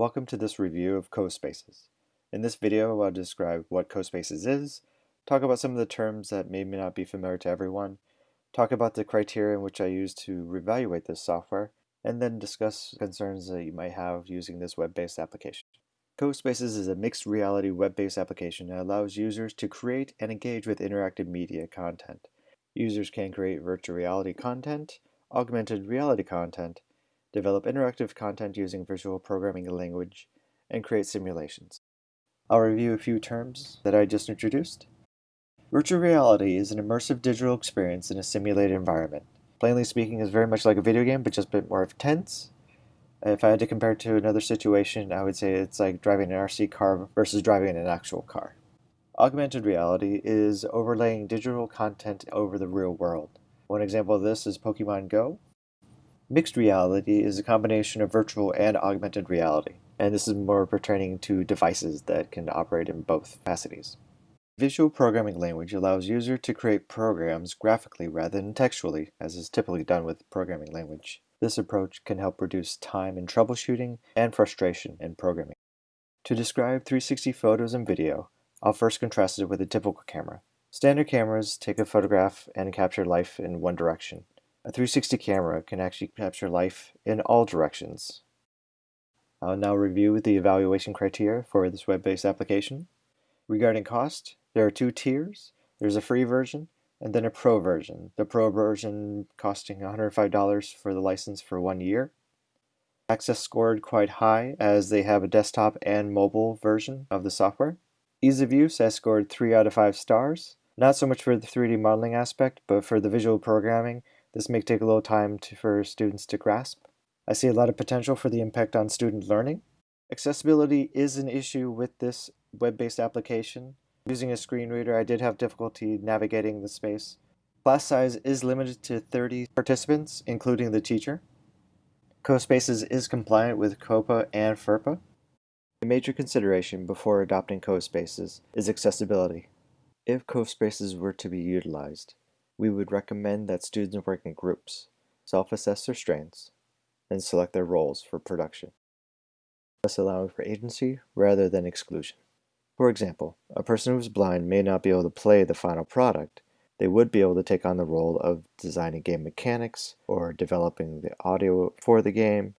Welcome to this review of CoSpaces. In this video, I'll describe what CoSpaces is, talk about some of the terms that may not be familiar to everyone, talk about the criteria in which I use to evaluate this software, and then discuss concerns that you might have using this web-based application. CoSpaces is a mixed reality web-based application that allows users to create and engage with interactive media content. Users can create virtual reality content, augmented reality content, develop interactive content using visual programming language, and create simulations. I'll review a few terms that I just introduced. Virtual reality is an immersive digital experience in a simulated environment. Plainly speaking, is very much like a video game, but just a bit more intense, if I had to compare it to another situation, I would say it's like driving an RC car versus driving an actual car. Augmented reality is overlaying digital content over the real world. One example of this is Pokemon Go. Mixed reality is a combination of virtual and augmented reality, and this is more pertaining to devices that can operate in both capacities. Visual programming language allows user to create programs graphically rather than textually, as is typically done with programming language. This approach can help reduce time in troubleshooting and frustration in programming. To describe 360 photos and video, I'll first contrast it with a typical camera. Standard cameras take a photograph and capture life in one direction. A 360 camera can actually capture life in all directions. I'll now review the evaluation criteria for this web-based application. Regarding cost, there are two tiers. There's a free version and then a pro version. The pro version costing $105 for the license for one year. Access scored quite high as they have a desktop and mobile version of the software. Ease of use has scored 3 out of 5 stars. Not so much for the 3D modeling aspect, but for the visual programming, this may take a little time to, for students to grasp. I see a lot of potential for the impact on student learning. Accessibility is an issue with this web-based application. Using a screen reader, I did have difficulty navigating the space. Class size is limited to 30 participants, including the teacher. CoSpaces is compliant with COPPA and FERPA. A major consideration before adopting CoSpaces is accessibility. If CoSpaces were to be utilized, we would recommend that students work in groups, self-assess their strengths, and select their roles for production, thus allowing for agency rather than exclusion. For example, a person who is blind may not be able to play the final product. They would be able to take on the role of designing game mechanics or developing the audio for the game